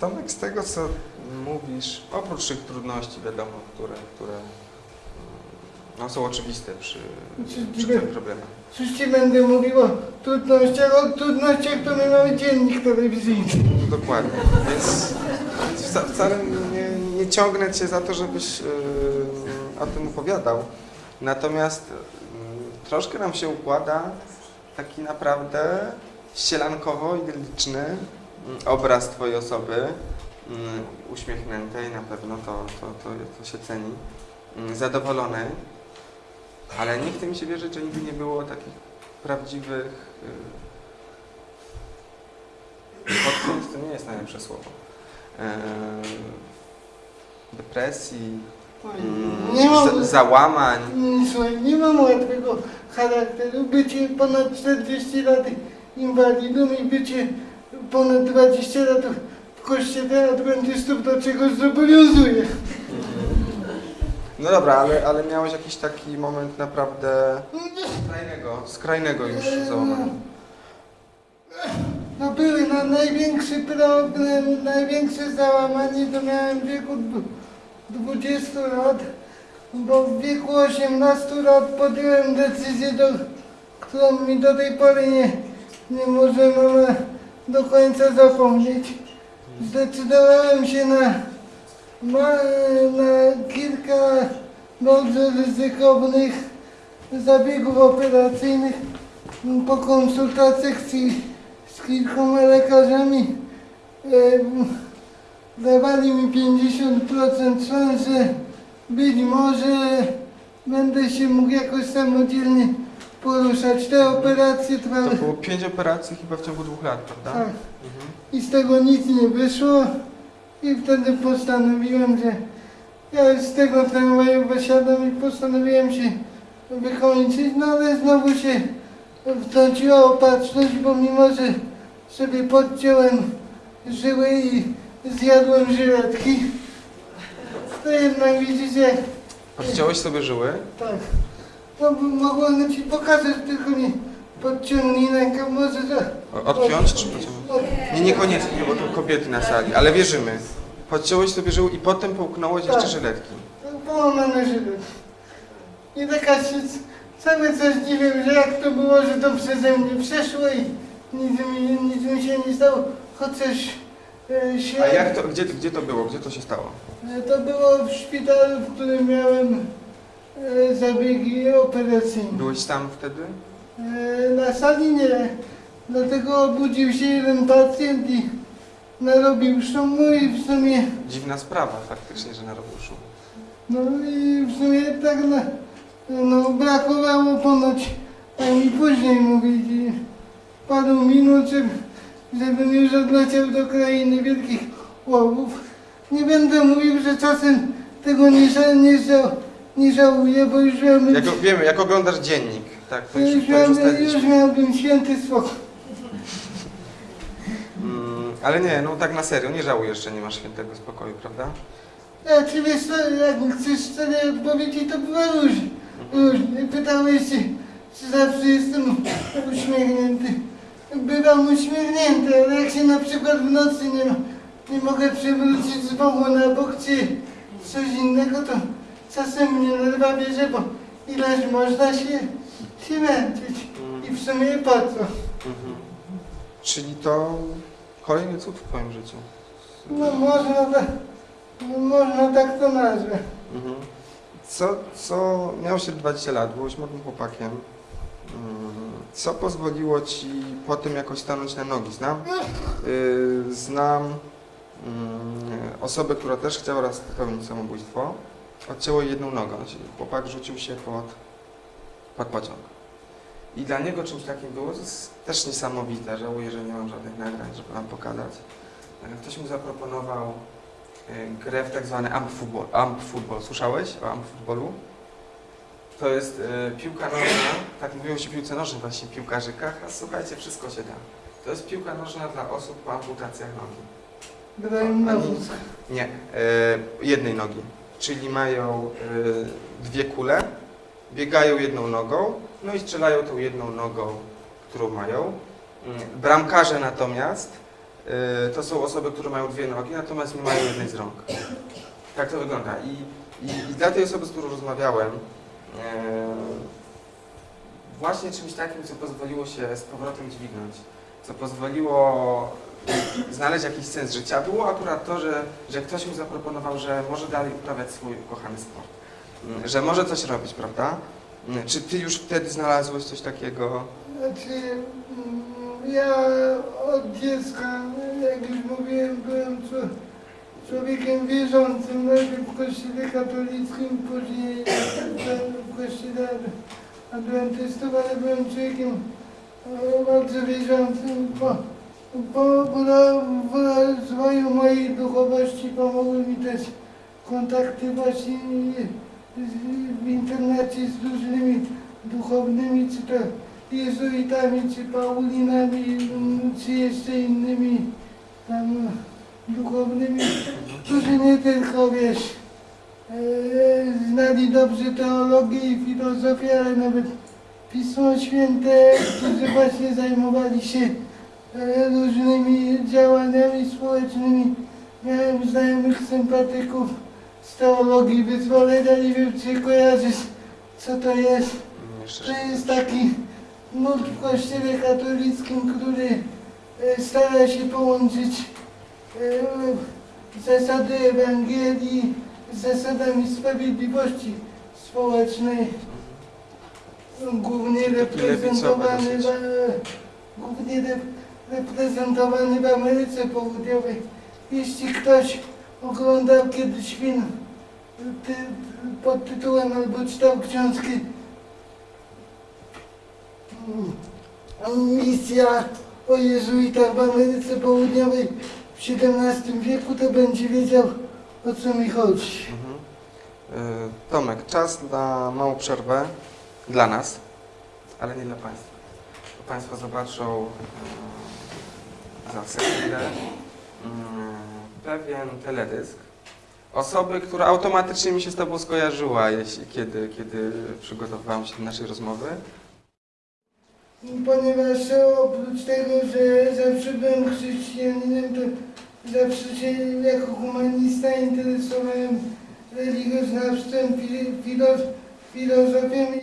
Tomek, z tego co mówisz, oprócz tych trudności, wiadomo, które, które mm, no, są oczywiste przy, przy tym problemie. Coś ci będę mówił o trudnościach, o trudnościach to my mamy dziennik telewizyjny. Dokładnie. Więc, więc wca, wcale nie, nie ciągnę cię za to, żebyś yy, o tym opowiadał. Natomiast yy, troszkę nam się układa taki naprawdę ścielankowo idylliczny obraz twojej osoby, yy, uśmiechniętej na pewno, to, to, to, to się ceni, yy, zadowolonej, ale nie chce mi się wierzyć, że nigdy nie było takich prawdziwych yy, Odkryć to nie jest najlepsze słowo. Eee, depresji, mm, Nie mam, za- załamań. Mm, Słuchaj, nie mam łatwego charakteru. Bycie ponad 40 lat inwalidą i bycie ponad 20 lat w kościele adwentystów do czegoś zobowiązuje. No dobra, ale, ale miałeś jakiś taki moment naprawdę skrajnego, skrajnego już załamania. No były na największy problem, największe załamanie to miałem w wieku dwu- 20 lat, bo w wieku 18 lat podjąłem decyzję, do, którą mi do tej pory nie, nie może mama do końca zapomnieć. Zdecydowałem się na, na, kilka bardzo ryzykownych zabiegów operacyjnych po konsultacjach z, z kilkoma lekarzami e, dawali mi 50% szans, że być może będę się mógł jakoś samodzielnie poruszać. Te operacje To trwały było pięć operacji chyba w ciągu dwóch lat, prawda? tak, Mhm. i z tego nic nie wyszło i wtedy postanowiłem, że ja już z tego tramwaju wysiadam i postanowiłem się wykończyć, no ale znowu się wtrąciła opatrzność, bo mimo, że sobie podciąłem żyły i zjadłem żyletki, to jednak widzicie, Odciąłeś sobie żyły? tak, no mogłem ci pokazać, tylko mi podciągnij rękę, może że... O- Odpiąć czy pociągnąć? Nie, niekoniecznie, bo to kobiety na sali, ale wierzymy. Podciąłeś sobie żyły i potem połknąłeś jeszcze Tak. żyletki. Połamane żyły. I taka się cały czas dziwię, że jak to było, że to przeze mnie przeszło i nic mi, nic mi się nie stało, chociaż e, się... A jak to, gdzie, gdzie to było? Gdzie to się stało? E, To było w szpitalu, w którym miałem zabiegi operacyjne. Byłeś tam wtedy? E, na sali nie, dlatego obudził się jeden pacjent i narobił szumu i w sumie Dziwna sprawa faktycznie, że narobił szum. No i w sumie tak na, no brakowało ponoć, tak mi później mówić, i paru minut, żeby, żebym już odleciał do krainy wielkich łowów. Nie będę mówił, że czasem tego nie, nie, nie żałuję, bo już miałbym, Jak, wiemy, jak oglądasz dziennik, tak, to już, już, miałbym, już miałbym święty spokój. Mm, ale nie, no tak na serio, nie żałujesz, że nie masz świętego spokoju, prawda? Ja czy wiesz co, jak chcesz szczerej odpowiedzi, to była różnie. Różnie. Pytałeś się, czy zawsze jestem uśmiechnięty. Bywam uśmiechnięty, ale jak się na przykład w nocy nie, nie mogę przewrócić z boku na bok, czy coś innego, to czasem mnie nerwa bierze, bo ileż można się, się męczyć. I w sumie po co? Mhm. Czyli to kolejny cud w twoim życiu. No można tak, no, można tak to nazwać. Mhm. Co, co miałeś się 20 lat, byłeś młodym chłopakiem. Mm, Co pozwoliło ci potem jakoś stanąć na nogi? Znam, yy, znam mm, osobę, która też chciała raz popełnić samobójstwo. Odcięło jedną nogę. Chłopak rzucił się pod, pod pociąg. I dla niego czymś takim było, to jest też niesamowite. Żałuję, że nie mam żadnych nagrań, żeby wam pokazać. E, Ktoś mu zaproponował e, grę w tak zwany amp football. Amp football. Słyszałeś o amp footballu? To jest e, piłka nożna, tak mówiło się piłce nożnej właśnie w piłkarzykach, a słuchajcie, wszystko się da. To jest piłka nożna dla osób po amputacjach nogi. Grają na wózku. Nie, jednej nogi. Czyli mają e, dwie kule, biegają jedną nogą, no i strzelają tą jedną nogą, którą mają. Mm, Bramkarze natomiast y, to są osoby, które mają dwie nogi, natomiast nie mają jednej z rąk. Tak to wygląda. I, i, i dla tej osoby, z którą rozmawiałem, y, właśnie czymś takim, co pozwoliło się z powrotem dźwignąć, co pozwoliło znaleźć jakiś sens życia, było akurat to, że, że ktoś mu zaproponował, że może dalej uprawiać swój ukochany sport. Mm, Że może coś robić, prawda? Mm, Czy ty już wtedy znalazłeś coś takiego? Znaczy, mm, ja od dziecka, jak już mówiłem, byłem czł- człowiekiem wierzącym, najpierw w kościele katolickim, później w kościele adwentystów, ale byłem człowiekiem e, bardzo wierzącym. Po, po, w rozwoju mojej duchowości pomogły mi też kontakty właśnie w internecie z różnymi duchownymi, czy to jezuitami, czy paulinami, czy jeszcze innymi tam duchownymi, którzy nie tylko, wiesz, e, znali dobrze teologię i filozofię, ale nawet Pismo Święte, którzy właśnie zajmowali się różnymi działaniami społecznymi. Miałem znajomych sympatyków z teologii wyzwolenia, nie wiem czy kojarzysz, co to jest. To jest taki nurt w kościele katolickim, który e, stara się połączyć e, zasady Ewangelii z zasadami sprawiedliwości społecznej, głównie reprezentowany głównie reprezentowany w Ameryce Południowej. Jeśli ktoś oglądał kiedyś film ty, pod tytułem albo czytał książki Mm, misja o jezuitach w Ameryce Południowej w XVII wieku, to będzie wiedział o co mi chodzi. Mhm. Y, Tomek, czas na małą przerwę dla nas, ale nie dla Państwa. Państwo zobaczą za sekundę y, pewien teledysk osoby, która automatycznie mi się z Tobą skojarzyła, jeśli, kiedy, kiedy przygotowywałem się do naszej rozmowy. Ponieważ oprócz tego, że zawsze byłem chrześcijaninem, to zawsze się jako humanista interesowałem religioznawstwem, fi- filo, filozofią